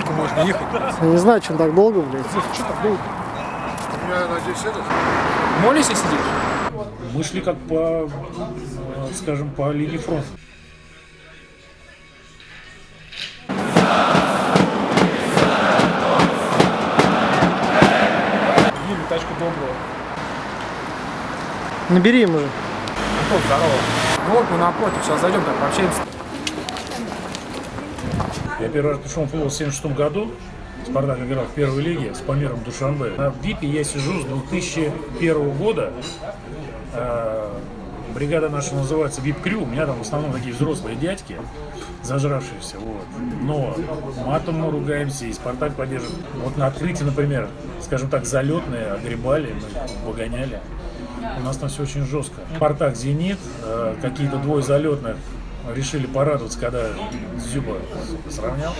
сколько можно ехать? Я не знаю, чем так долго, блядь. Что так долго? Я надеюсь, это... Молишься сидишь? Мы шли как по, э, скажем, по линии фронта. Тачку доброго. Набери ему же. Антон, здорово. Ну вот мы напротив, сейчас зайдем, так пообщаемся. Я первый раз пришел в футбол в 76 году. Спартак играл в первой лиге с Памиром Душанбе. На ВИПе я сижу с 2001 года. Э, Бригада наша называется ВИП Крю. У меня там в основном такие взрослые дядьки, зажравшиеся. Вот. Но матом мы ругаемся, и Спартак поддерживает. Вот на открытии, например, скажем так, залетные, огребали, мы погоняли. У нас там все очень жестко. Спартак, Зенит, э, какие-то двое залетных решили порадоваться, когда Зюба сравнял.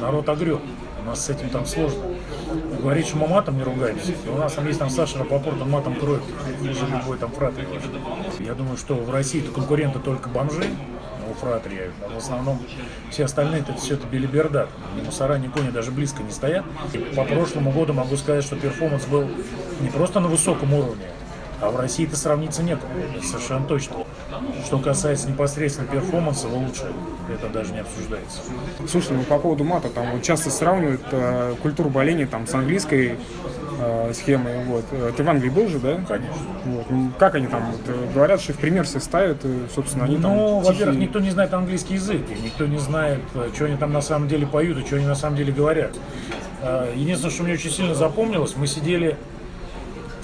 Народ огреб. У нас с этим там сложно. Говорить, что мы матом не ругаемся. И у нас там есть там Саша Рапопорт, он матом кроет хуже любой там фратри. Я думаю, что в России то конкуренты только бомжи, у фратри, а в основном все остальные это все это белиберда. Ни мусора, ни кони даже близко не стоят. И по прошлому году могу сказать, что перформанс был не просто на высоком уровне, а в России это сравниться некому, это совершенно точно. Что касается непосредственно перформанса, вы лучше, это даже не обсуждается. Слушай, ну по поводу мата, там вот часто сравнивают э, культуру боления там с английской э, схемой. Вот. Э, Ты в Англии был же, да? Конечно. Вот. Ну, Как они там? Вот, э, говорят, что в пример все ставят, и, собственно, они там Ну, во-первых, никто не знает английский язык, и никто не знает, э, что они там на самом деле поют и что они на самом деле говорят. Э, Единственное, что мне очень сильно запомнилось, мы сидели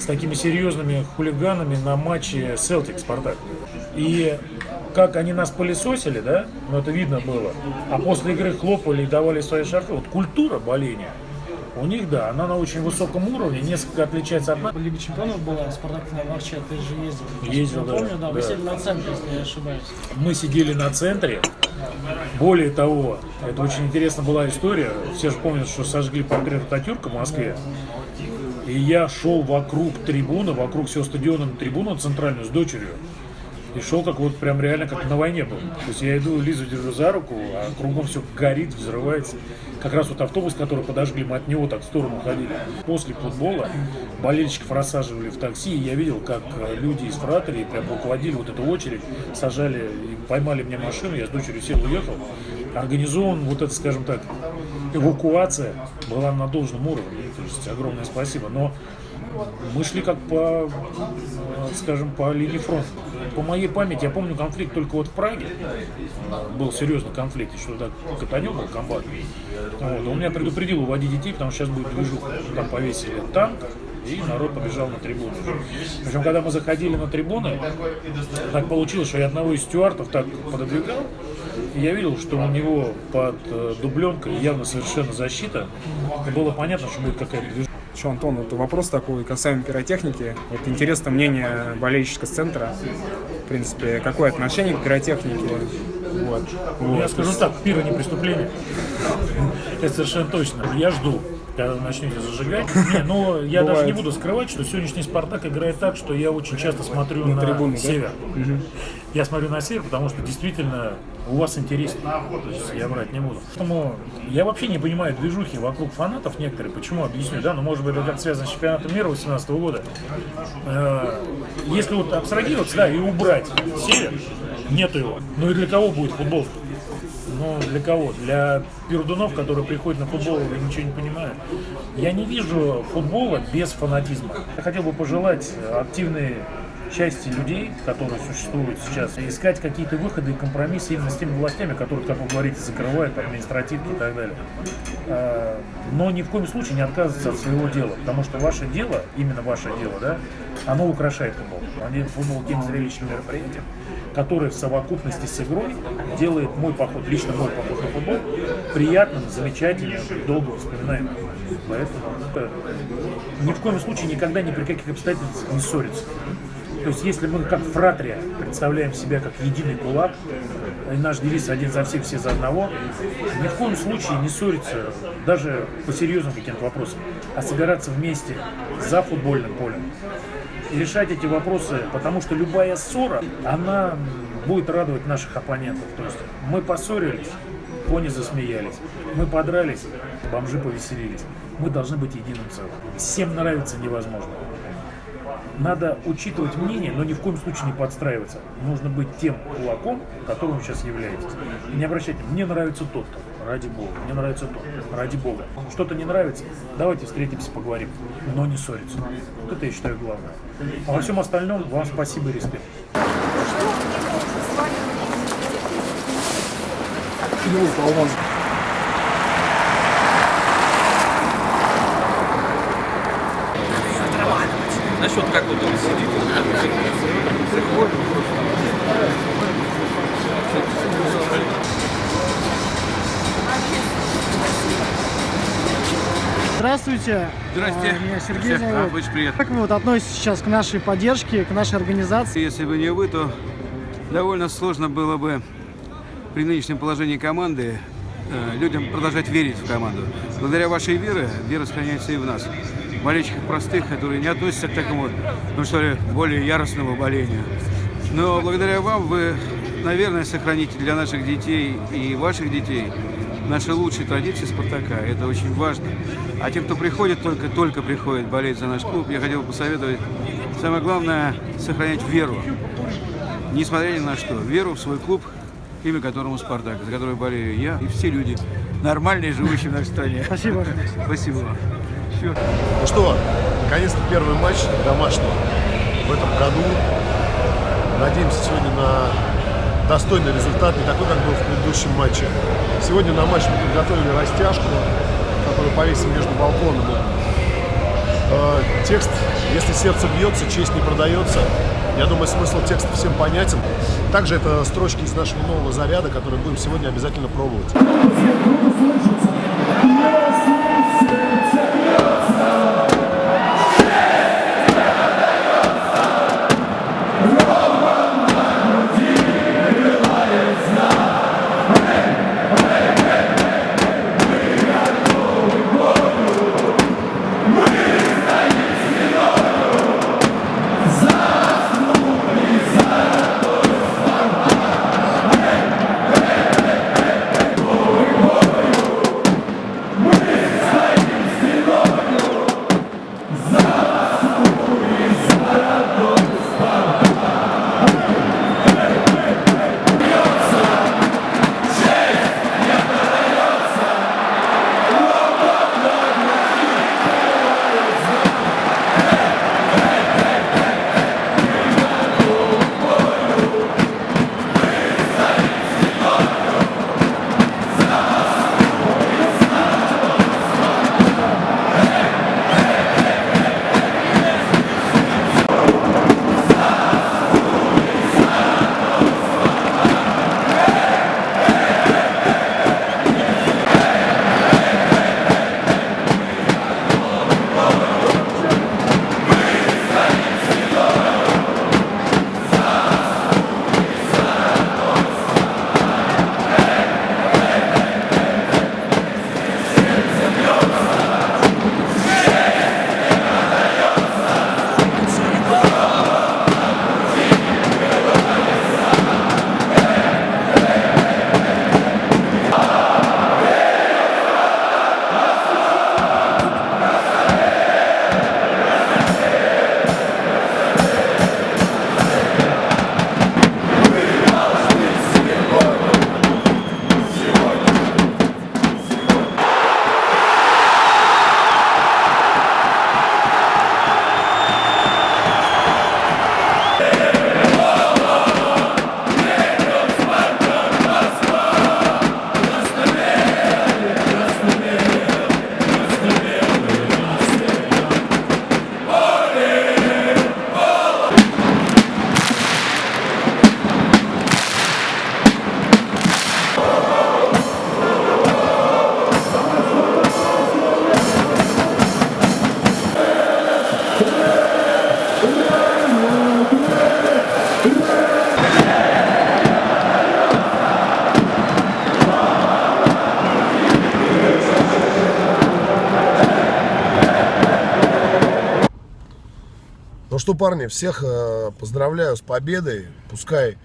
с такими серьезными хулиганами на матче Селтик Спартак. И как они нас пылесосили, да, ну это видно было, а после игры хлопали и давали свои шарфы. Вот культура боления у них, да, она на очень высоком уровне, несколько отличается от нас. Лига чемпионов была, Спартак на Марче, ты же ездил. Ездил, да, Помню, да, вы да. сидели на центре, если я ошибаюсь. Мы сидели на центре. Более того, это очень интересная была история. Все же помнят, что сожгли портрет Ататюрка в Москве. И я шел вокруг трибуны, вокруг всего стадиона на трибуну центральную с дочерью. И шел как вот прям реально как на войне был. То есть я иду, Лизу держу за руку, а кругом все горит, взрывается. Как раз вот автобус, который подожгли, мы от него так в сторону ходили. После футбола болельщиков рассаживали в такси, и я видел, как э, люди из фратерии прям руководили вот эту очередь, сажали, поймали мне машину, я с дочерью сел, уехал. Организован вот это, скажем так, эвакуация была на должном уровне. То есть огромное спасибо. Но мы шли как по, э, скажем, по линии фронта. По моей памяти, я помню конфликт только вот в Праге. Э, Был серьезный конфликт, еще тогда Катанек был комбат. Вот. Он меня предупредил уводить детей, потому что сейчас будет движуха. Там повесили танк, и народ побежал на трибуны. Причем, когда мы заходили на трибуны, так получилось, что я одного из стюартов так пододвигал, я видел, что у него под э, дубленкой явно совершенно защита. И было понятно, что будет какая-то движуха. Еще, Антон, вот вопрос такой касаемо пиротехники. Вот интересно мнение болельщика с центра. В принципе, какое отношение к пиротехнике? Вот. Я Вот. скажу так, пиво не преступление. Это совершенно точно. Я жду, когда вы начнете зажигать. Не, но я даже не буду скрывать, что сегодняшний Спартак играет так, что я очень часто смотрю на, трибуны, да? север. Я смотрю на север, потому что действительно у вас есть я врать не буду. Поэтому я вообще не понимаю движухи вокруг фанатов некоторые. Почему? Объясню, да? Ну, может быть, это как связано с чемпионатом мира 2018 года. Э, Если вот абстрагироваться, да, и убрать север, нету его. Ну и для кого будет футбол? Ну, для кого? Для пердунов, которые приходят на футбол и ничего не понимают. Я не вижу футбола без фанатизма. Я хотел бы пожелать активной части людей, которые существуют сейчас, искать какие-то выходы и компромиссы именно с теми властями, которые, как вы говорите, закрывают административки и так далее. А, Но ни в коем случае не отказываться от своего дела, потому что ваше дело, именно ваше дело, да, оно украшает футбол. Они футбол тем зрелищным мероприятием, которое в совокупности с игрой делает мой поход, лично мой поход на футбол, приятным, замечательным, долго вспоминаемым. Поэтому это ни в коем случае никогда ни при каких обстоятельствах не ссориться. То есть, если мы как фратрия представляем себя как единый кулак, и наш девиз «один за всех, все за одного», ни в коем случае не ссориться даже по серьезным каким-то вопросам, а собираться вместе за футбольным полем и решать эти вопросы, потому что любая ссора, она будет радовать наших оппонентов. То есть мы поссорились, кони засмеялись. Мы подрались, бомжи повеселились. Мы должны быть единым целым. Всем нравится невозможно. Надо учитывать мнение, но ни в коем случае не подстраиваться. Нужно быть тем кулаком, которым вы сейчас являетесь. И не обращайте, мне нравится тот-то, ради бога, мне нравится тот, ради бога. Что-то не нравится, давайте встретимся, поговорим, но не ссориться. Вот это я считаю главное. А во всем остальном вам спасибо и респект. Насчет как вот Здравствуйте. Здрасте. А, Меня Сергей Всех, зовут. да, очень приятно. Как вы вот относитесь сейчас к нашей поддержке, к нашей организации? Если бы не вы, то довольно сложно было бы при нынешнем положении команды э, людям продолжать верить в команду. Благодаря вашей вере, вера сохраняется и в нас. Болельщиков простых, которые не относятся к такому, ну что ли, более яростному болению. Но благодаря вам вы, наверное, сохраните для наших детей и ваших детей наши лучшие традиции Спартака. Это очень важно. А тем, кто приходит, только-только приходит болеть за наш клуб, я хотел бы посоветовать, самое главное, сохранять веру. Несмотря ни на что, веру в свой клуб, имя которому Спартак, за который болею я и все люди, нормальные, живущие в нашей стране. Спасибо. Спасибо Всё. Ну что, наконец-то первый матч домашний в этом году. Надеемся сегодня на достойный результат, не такой, как был в предыдущем матче. Сегодня на матч мы подготовили растяжку, которую повесим между балконом. Э, Текст «Если сердце бьется, честь не продается». Я думаю, смысл текста всем понятен. Также это строчки из нашего нового заряда, который будем сегодня обязательно пробовать. Что, парни, всех э, поздравляю с победой. Пускай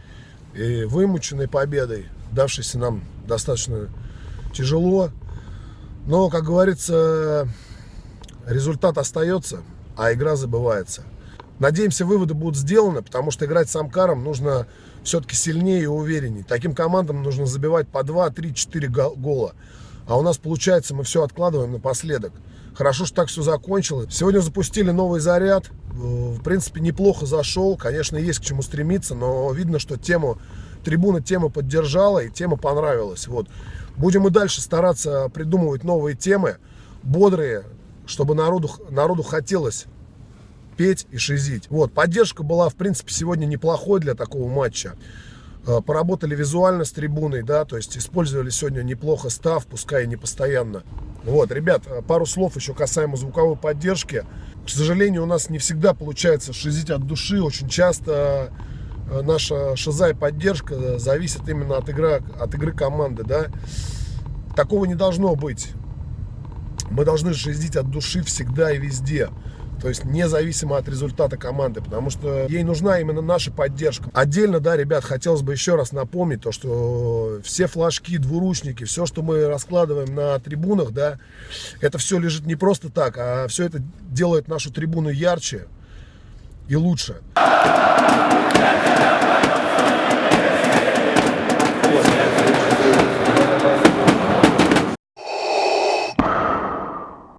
и вымученной победой, давшейся нам достаточно тяжело. Но, как говорится, результат остается, а игра забывается. Надеемся, выводы будут сделаны, потому что играть с Амкаром нужно все-таки сильнее и увереннее. Таким командам нужно забивать по 2, 3, 4 гола. А у нас получается, мы все откладываем напоследок. Хорошо, что так все закончилось. Сегодня запустили новый заряд. В принципе, неплохо зашел. Конечно, есть к чему стремиться, но видно, что тему, трибуна тему поддержала и тема понравилась. Вот. Будем и дальше стараться придумывать новые темы, бодрые, чтобы народу, народу хотелось петь и шизить. Вот, поддержка была, в принципе, сегодня неплохой для такого матча. Э, поработали визуально с трибуной, да, то есть использовали сегодня неплохо став, пускай и не постоянно. Вот, ребят, э, пару слов еще касаемо звуковой поддержки. К сожалению, у нас не всегда получается шизить от души. Очень часто э, наша шиза и поддержка зависит именно от, игры, от игры команды, да. Такого не должно быть. Мы должны шизить от души всегда и везде. То есть независимо от результата команды, потому что ей нужна именно наша поддержка. Отдельно, да, ребят, хотелось бы еще раз напомнить то, что все флажки, двуручники, все, что мы раскладываем на трибунах, да, это все лежит не просто так, а все это делает нашу трибуну ярче и лучше.